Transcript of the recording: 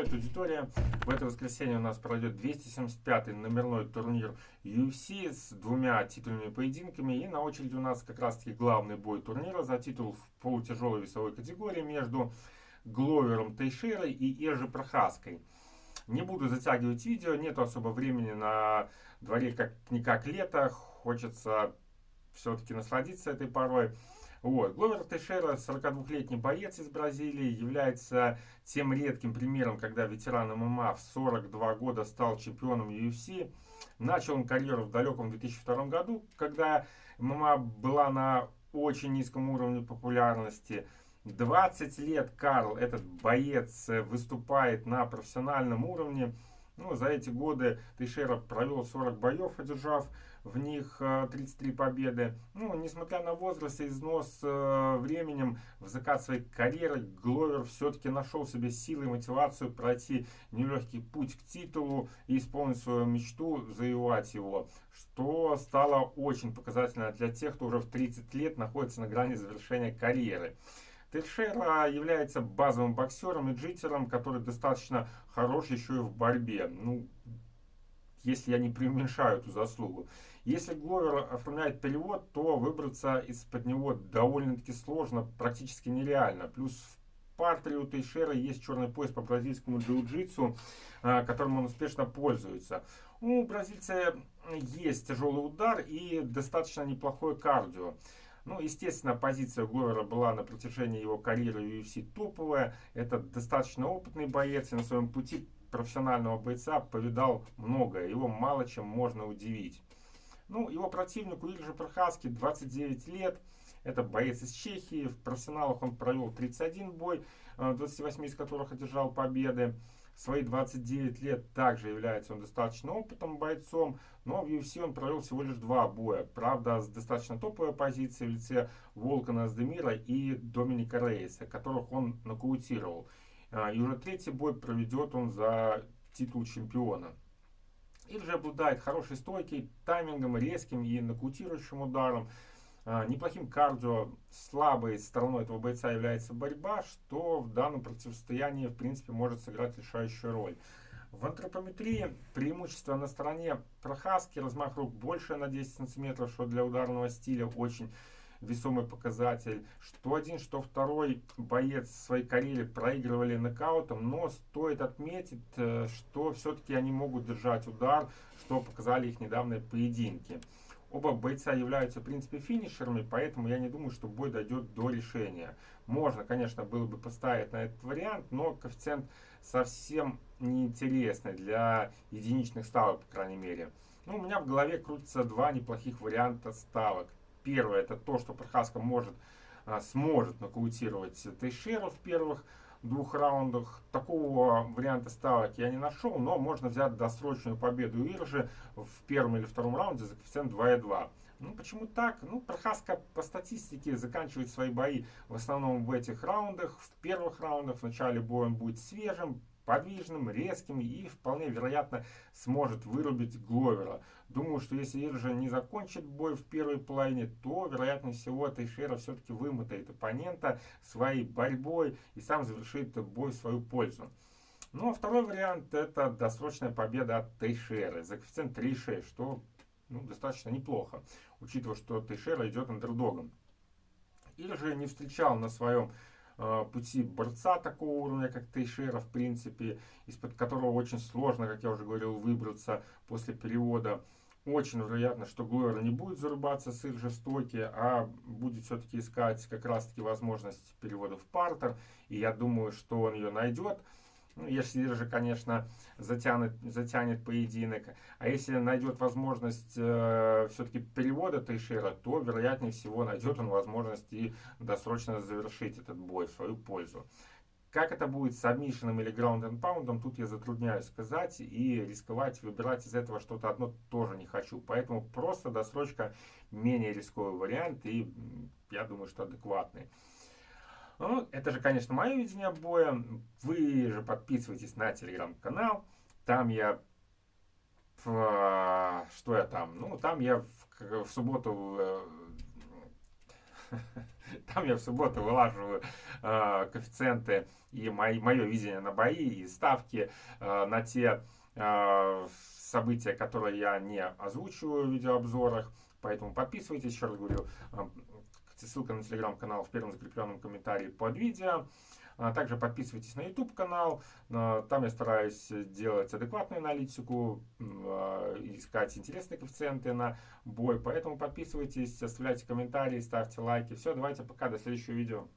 Привет, аудитория! В это воскресенье у нас пройдет 275-й номерной турнир UFC с двумя титульными поединками. И на очереди у нас как раз-таки главный бой турнира за титул в полутяжелой весовой категории между Гловером Тейшерой и Ежи Прохаской. Не буду затягивать видео, нет особо времени на дворе как-никак лето. Хочется все-таки насладиться этой порой. Вот. Гловер Тейшера, 42-летний боец из Бразилии, является тем редким примером, когда ветеран ММА в 42 года стал чемпионом UFC. Начал он карьеру в далеком 2002 году, когда ММА была на очень низком уровне популярности. 20 лет Карл, этот боец, выступает на профессиональном уровне. Ну, за эти годы Тейшера провел 40 боев, одержав в них 33 э, победы. Ну, несмотря на возраст и износ э, временем в закат своей карьеры, Гловер все-таки нашел себе силы и мотивацию пройти нелегкий путь к титулу и исполнить свою мечту, завоевать его, что стало очень показательно для тех, кто уже в 30 лет находится на грани завершения карьеры. Тейшера является базовым боксером и джитером, который достаточно хорош еще и в борьбе. Ну, если я не преуменьшаю эту заслугу. Если Гловер оформляет перевод, то выбраться из-под него довольно-таки сложно, практически нереально. Плюс в партере у Тейшера есть черный пояс по бразильскому джиу-джитсу, а, которым он успешно пользуется. У бразильца есть тяжелый удар и достаточно неплохое кардио. Ну, естественно, позиция Гловера была на протяжении его карьеры UFC топовая. Это достаточно опытный боец и на своем пути профессионального бойца повидал многое. Его мало чем можно удивить. Ну, его противнику Ильже Прохаски 29 лет. Это боец из Чехии. В профессионалах он провел 31 бой, 28 э, из которых одержал победы. Свои 29 лет также является он достаточно опытным бойцом, но в UFC он провел всего лишь два боя. Правда, с достаточно топовой позиции в лице Волкана Аздемира и Доминика Рейса, которых он нокаутировал. Э, и уже третий бой проведет он за титул чемпиона. Же обладает хорошей стойкой, таймингом, резким и нокаутирующим ударом. А, неплохим кардио, слабой стороной этого бойца является борьба, что в данном противостоянии в принципе может сыграть решающую роль. В антропометрии преимущество на стороне Прохаски, размах рук больше на 10 сантиметров, что для ударного стиля очень весомый показатель. Что один, что второй боец своей карьере проигрывали нокаутом, но стоит отметить, э, что все-таки они могут держать удар, что показали их недавние поединки. Оба бойца являются, в принципе, финишерами, поэтому я не думаю, что бой дойдет до решения. Можно, конечно, было бы поставить на этот вариант, но коэффициент совсем неинтересный для единичных ставок, по крайней мере. Ну, у меня в голове крутятся два неплохих варианта ставок. Первое, это то, что Прохаска может, а, сможет нокаутировать Тейшера в первых двух раундах. Такого варианта ставок я не нашел, но можно взять досрочную победу Иржи в первом или втором раунде за коэффициент 2,2. Ну, почему так? Ну, Прохаска по статистике заканчивает свои бои в основном в этих раундах. В первых раундах в начале боя он будет свежим, подвижным, резким и вполне вероятно сможет вырубить Гловера. Думаю, что если Иржа не закончит бой в первой половине, то вероятнее всего Тейшера все-таки вымотает оппонента своей борьбой и сам завершит бой в свою пользу. Ну а второй вариант это досрочная победа от Тейшеры за коэффициент 3,6, что ну, достаточно неплохо, учитывая, что Тейшера идет андердогом. Или же не встречал на своем пути борца такого уровня, как Тейшера, в принципе, из-под которого очень сложно, как я уже говорил, выбраться после перевода. Очень вероятно, что Глойер не будет зарубаться с их а будет все-таки искать как раз-таки возможность перевода в партер. И я думаю, что он ее найдет. Ну, если же, конечно, затянет, затянет поединок. А если найдет возможность э, все-таки перевода Тейшера, то, вероятнее всего, найдет он возможность и досрочно завершить этот бой в свою пользу. Как это будет с сабмишином или граунд and тут я затрудняюсь сказать. И рисковать, выбирать из этого что-то одно тоже не хочу. Поэтому просто досрочка менее рисковый вариант и я думаю, что адекватный. Ну, это же, конечно, мое видение боя. Вы же подписывайтесь на телеграм-канал. Там я... Что я там? Ну, там я в, в субботу... Э, Там я в субботу вылаживаю э, коэффициенты и мои, мое видение на бои и ставки э, на те э, события, которые я не озвучиваю в видеообзорах. Поэтому подписывайтесь, еще раз говорю, э, ссылка на телеграм-канал в первом закрепленном комментарии под видео. А также подписывайтесь на YouTube канал. Там я стараюсь делать адекватную аналитику, а, искать интересные коэффициенты на бой. Поэтому подписывайтесь, оставляйте комментарии, ставьте лайки. Все, давайте пока, до следующего видео.